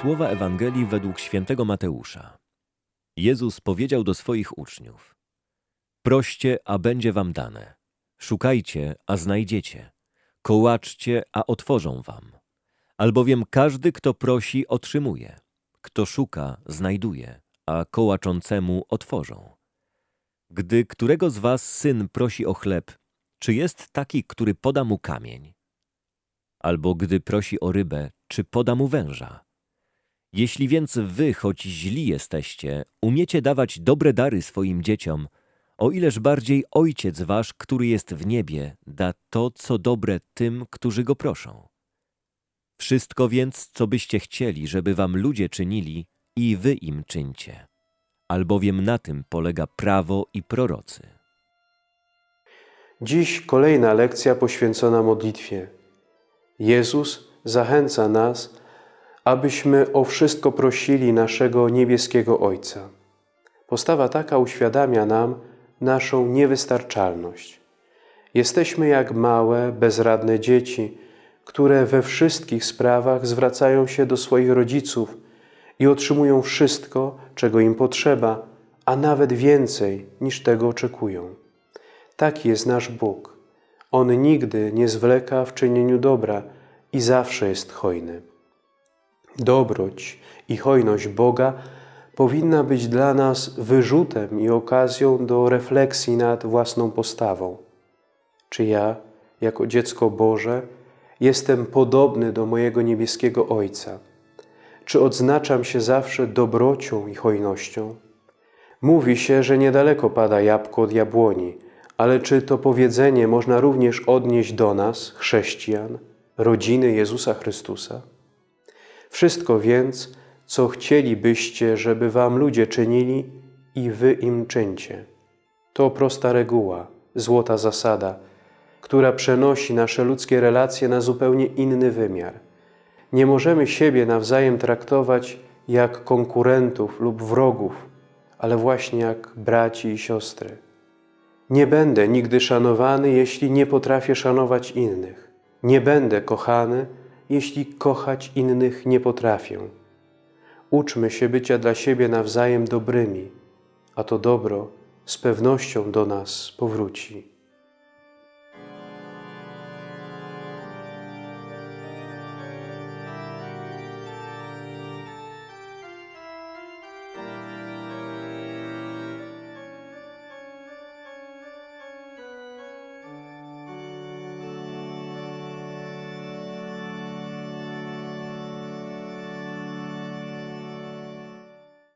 Słowa Ewangelii według świętego Mateusza. Jezus powiedział do swoich uczniów: Proście, a będzie wam dane. Szukajcie, a znajdziecie. Kołaczcie, a otworzą wam. Albowiem każdy, kto prosi, otrzymuje. Kto szuka, znajduje, a kołaczącemu otworzą. Gdy którego z was syn prosi o chleb, czy jest taki, który poda mu kamień? Albo gdy prosi o rybę, czy poda mu węża? Jeśli więc wy, choć źli jesteście, umiecie dawać dobre dary swoim dzieciom, o ileż bardziej Ojciec wasz, który jest w niebie, da to, co dobre tym, którzy go proszą. Wszystko więc, co byście chcieli, żeby wam ludzie czynili, i wy im czyńcie, albowiem na tym polega prawo i prorocy. Dziś kolejna lekcja poświęcona modlitwie. Jezus zachęca nas, abyśmy o wszystko prosili naszego niebieskiego Ojca. Postawa taka uświadamia nam naszą niewystarczalność. Jesteśmy jak małe, bezradne dzieci, które we wszystkich sprawach zwracają się do swoich rodziców i otrzymują wszystko, czego im potrzeba, a nawet więcej niż tego oczekują. Taki jest nasz Bóg. On nigdy nie zwleka w czynieniu dobra i zawsze jest hojny. Dobroć i hojność Boga powinna być dla nas wyrzutem i okazją do refleksji nad własną postawą. Czy ja, jako dziecko Boże, jestem podobny do mojego niebieskiego Ojca? Czy odznaczam się zawsze dobrocią i hojnością? Mówi się, że niedaleko pada jabłko od jabłoni, ale czy to powiedzenie można również odnieść do nas, chrześcijan, rodziny Jezusa Chrystusa? Wszystko więc, co chcielibyście, żeby wam ludzie czynili, i wy im czyńcie. To prosta reguła, złota zasada, która przenosi nasze ludzkie relacje na zupełnie inny wymiar. Nie możemy siebie nawzajem traktować jak konkurentów lub wrogów, ale właśnie jak braci i siostry. Nie będę nigdy szanowany, jeśli nie potrafię szanować innych. Nie będę kochany, jeśli kochać innych nie potrafię. Uczmy się bycia dla siebie nawzajem dobrymi, a to dobro z pewnością do nas powróci.